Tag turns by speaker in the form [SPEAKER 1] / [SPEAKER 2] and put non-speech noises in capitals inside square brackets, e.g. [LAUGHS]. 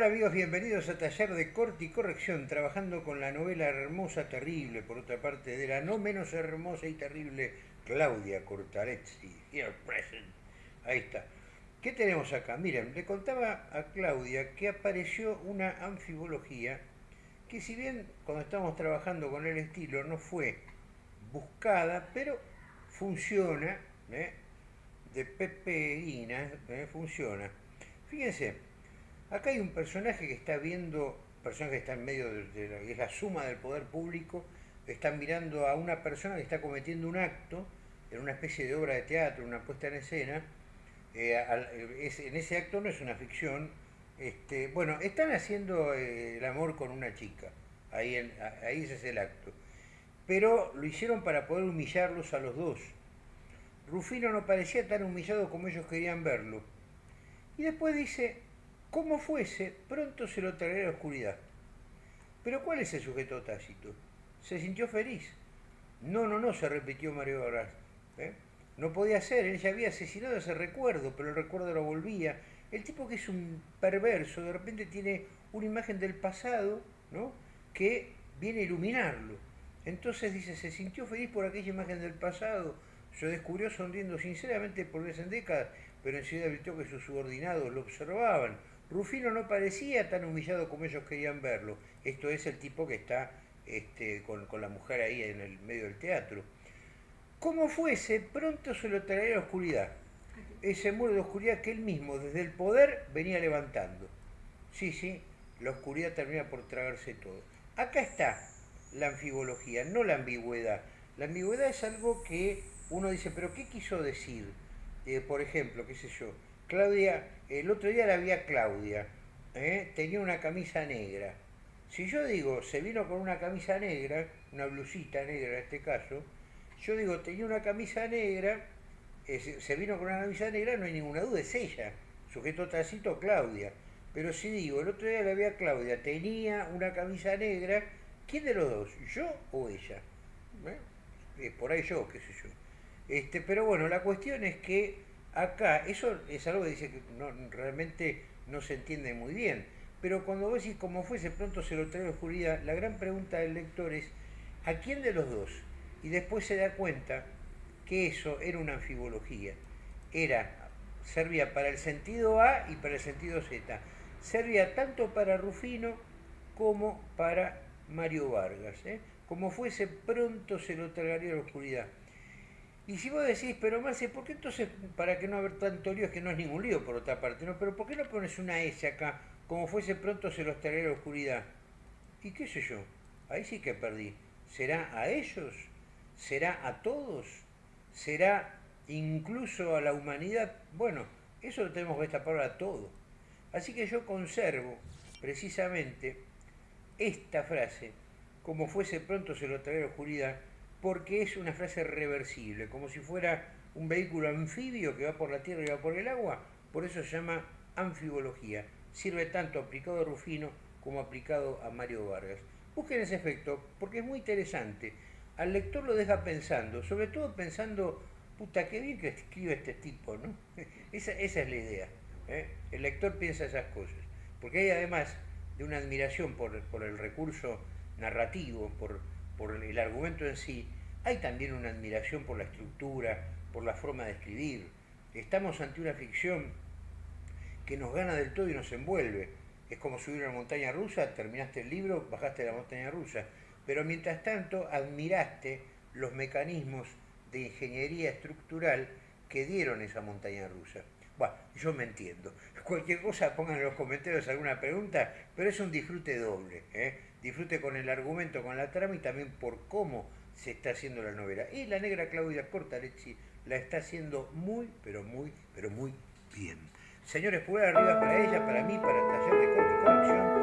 [SPEAKER 1] Hola amigos, bienvenidos a Taller de Corte y Corrección, trabajando con la novela hermosa, terrible, por otra parte, de la no menos hermosa y terrible Claudia Cortarezzi, here present. Ahí está. ¿Qué tenemos acá? Miren, le contaba a Claudia que apareció una anfibología que si bien cuando estamos trabajando con el estilo no fue buscada, pero funciona, ¿eh? de Pepe ¿eh? funciona. Fíjense, Acá hay un personaje que está viendo, personaje que está en medio de, la, es la suma del poder público, están mirando a una persona que está cometiendo un acto en una especie de obra de teatro, una puesta en escena. Eh, en ese acto no es una ficción. Este, bueno, están haciendo eh, el amor con una chica. Ahí, ahí ese es el acto. Pero lo hicieron para poder humillarlos a los dos. Rufino no parecía tan humillado como ellos querían verlo. Y después dice, como fuese, pronto se lo traerá la oscuridad. Pero ¿cuál es el sujeto tácito? Se sintió feliz. No, no, no, se repitió Mario Vargas. ¿eh? No podía ser, él ya había asesinado ese recuerdo, pero el recuerdo lo volvía. El tipo que es un perverso, de repente tiene una imagen del pasado, ¿no? Que viene a iluminarlo. Entonces dice, se sintió feliz por aquella imagen del pasado. Se descubrió sonriendo sinceramente por vez en décadas, pero enseguida advirtió que sus subordinados lo observaban Rufino no parecía tan humillado como ellos querían verlo. Esto es el tipo que está este, con, la mujer ahí en el medio del teatro. Como fuese, pronto se lo traería la oscuridad. Ese muro de oscuridad que él mismo, desde el poder, venía levantando. Sí, sí, la oscuridad termina por tragarse todo. Acá está la anfibología, no la ambigüedad. La ambigüedad es algo que uno dice, pero ¿qué quiso decir? Eh, por ejemplo, qué sé yo, Claudia, el otro día la vi a Claudia, ¿eh? tenía una camisa negra. Si yo digo, se vino con una camisa negra, una blusita negra en este caso, yo digo, tenía una camisa negra, se vino con una camisa negra, no hay ninguna duda, es ella, sujeto tacito Claudia. Pero si digo, el otro día la vi a Claudia, tenía una camisa negra, ¿quién de los dos? ¿Yo o ella? ¿Eh? por ahí yo, qué sé yo. Este, pero bueno, la cuestión es que acá, eso es algo que dice que no, realmente no se entiende muy bien, pero cuando vos decís como fuese pronto se lo trae la oscuridad, la gran pregunta del lector es ¿a quién de los dos? Y después se da cuenta que eso era una anfibología, era, servía para el sentido A y para el sentido Z, servía tanto para Rufino como para Mario Vargas, ¿eh? como fuese pronto se lo tragaría la oscuridad. Y si vos decís, pero Marce, ¿por qué entonces, para que no haber tanto lío, es que no es ningún lío por otra parte, ¿no? Pero ¿por qué no pones una S acá, como fuese pronto se los traerá la oscuridad? Y qué sé yo, ahí sí que perdí. ¿Será a ellos? ¿Será a todos? ¿Será incluso a la humanidad? Bueno, eso lo tenemos que destapar a todo. Así que yo conservo precisamente esta frase, como fuese pronto se lo traerá la oscuridad, porque es una frase reversible, como si fuera un vehículo anfibio que va por la tierra y va por el agua, por eso se llama anfibología. Sirve tanto aplicado a Rufino como aplicado a Mario Vargas. Busquen ese efecto porque es muy interesante. Al lector lo deja pensando, sobre todo pensando, puta, qué bien que escribe este tipo, ¿no? [LAUGHS] Esa, es la idea. ¿eh? El lector piensa esas cosas. Porque hay además de una admiración por, por el recurso narrativo, por, por el argumento en sí, hay también una admiración por la estructura, por la forma de escribir. Estamos ante una ficción que nos gana del todo y nos envuelve. Es como subir una montaña rusa, terminaste el libro, bajaste la montaña rusa. Pero mientras tanto admiraste los mecanismos de ingeniería estructural que dieron esa montaña rusa. Bueno, yo me entiendo. Cualquier cosa pongan en los comentarios alguna pregunta, pero es un disfrute doble. ¿eh? disfrute con el argumento, con la trama y también por cómo se está haciendo la novela. Y la negra Claudia Cortalecci la está haciendo muy, pero muy, pero muy bien. Señores, pulgar arriba para ella, para mí, para Taller